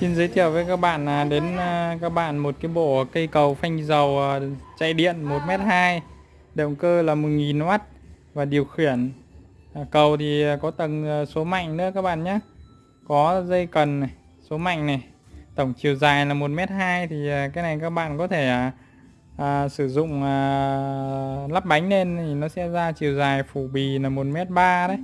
Xin giới thiệu với các bạn là đến à, các bạn một cái bộ cây cầu phanh dầu à, chạy điện 1m2 động cơ là 1000W và điều khiển. À, cầu thì có tầng số mạnh nữa các bạn nhé. Có dây cần này, số mạnh này tổng chiều dài là 1m2 thì cái này các bạn có thể à, à, sử dụng à, lắp bánh lên thì nó sẽ ra chiều dài phủ bì là 1m3 đấy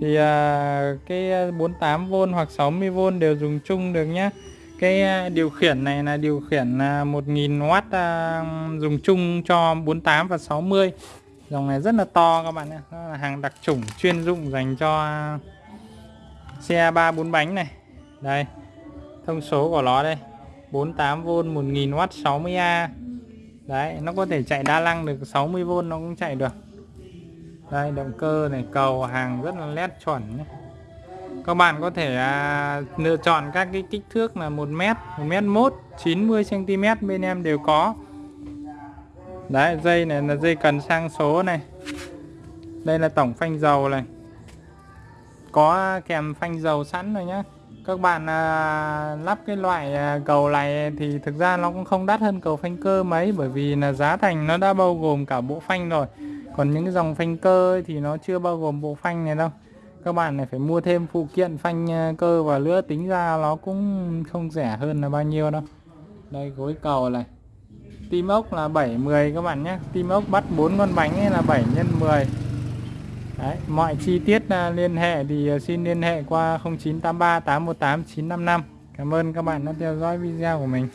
thì à, cái à, 48V hoặc 60V đều dùng chung được nhé cái à, điều khiển này là điều khiển à, 1000W à, dùng chung cho 48 và 60 dòng này rất là to các bạn ạ. Nó là hàng đặc chủng chuyên dụng dành cho à, xe ba bốn bánh này. Đây thông số của nó đây. 48V 1000W 60A đấy nó có thể chạy đa năng được 60V nó cũng chạy được đây động cơ này cầu hàng rất là nét chuẩn nhé. Các bạn có thể à, lựa chọn các cái kích thước là 1m 1m1 90cm bên em đều có. Đấy dây này là dây cần sang số này. Đây là tổng phanh dầu này. Có kèm phanh dầu sẵn rồi nhá. Các bạn à, lắp cái loại à, cầu này thì thực ra nó cũng không đắt hơn cầu phanh cơ mấy bởi vì là giá thành nó đã bao gồm cả bộ phanh rồi còn những cái dòng phanh cơ ấy, thì nó chưa bao gồm bộ phanh này đâu. Các bạn này phải mua thêm phụ kiện phanh ờ, cơ và lnữa tính ra nó cũng không rẻ hơn là bao nhiêu đâu. Đây gối cầu này. Tim ốc là 7 10 các bạn nhé. Tim ốc bắt 4 con bánh ấy là 7 x 10 Đấy, mọi chi tiết ờ, liên hệ thì ờ, xin liên hệ qua 0983 818 955 Cảm ơn các bạn đã theo dõi video của mình.